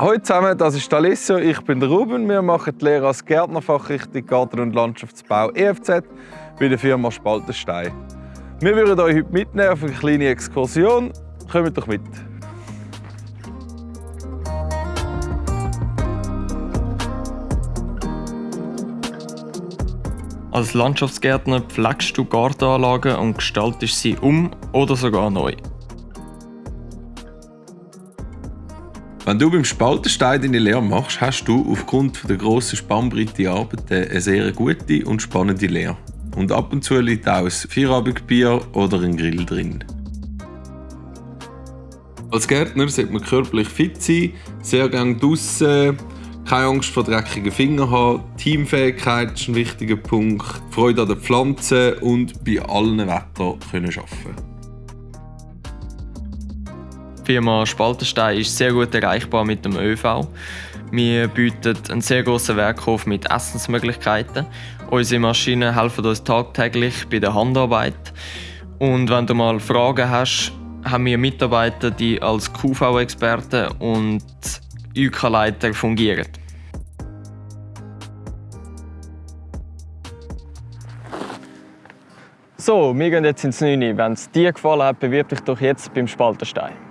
Hallo zusammen, das ist Alessio, ich bin der Ruben. Wir machen die Lehre als Gärtnerfachrichtung Garten- und Landschaftsbau EFZ bei der Firma Spaltenstein. Wir würden euch heute mitnehmen auf eine kleine Exkursion. Kommt doch mit! Als Landschaftsgärtner pflegst du Gartenanlagen und gestaltest sie um oder sogar neu. Wenn du beim Spaltenstein deine Lehre machst, hast du aufgrund der grossen Spannbreite Arbeiten eine sehr gute und spannende Lehre. Und ab und zu liegt auch ein Feierabendbier oder ein Grill drin. Als Gärtner sollte man körperlich fit sein, sehr gerne draussen, keine Angst vor dreckigen Fingern haben, Teamfähigkeit ist ein wichtiger Punkt, Freude an den Pflanzen und bei allen Wettern können arbeiten die Firma Spaltenstein ist sehr gut erreichbar mit dem ÖV. Wir bieten einen sehr grossen Werkhof mit Essensmöglichkeiten. Unsere Maschinen helfen uns tagtäglich bei der Handarbeit. Und wenn du mal Fragen hast, haben wir Mitarbeiter, die als QV-Experten und UK-Leiter fungieren. So, wir gehen jetzt ins 9. Wenn es dir gefallen hat, bewirb dich doch jetzt beim Spaltenstein.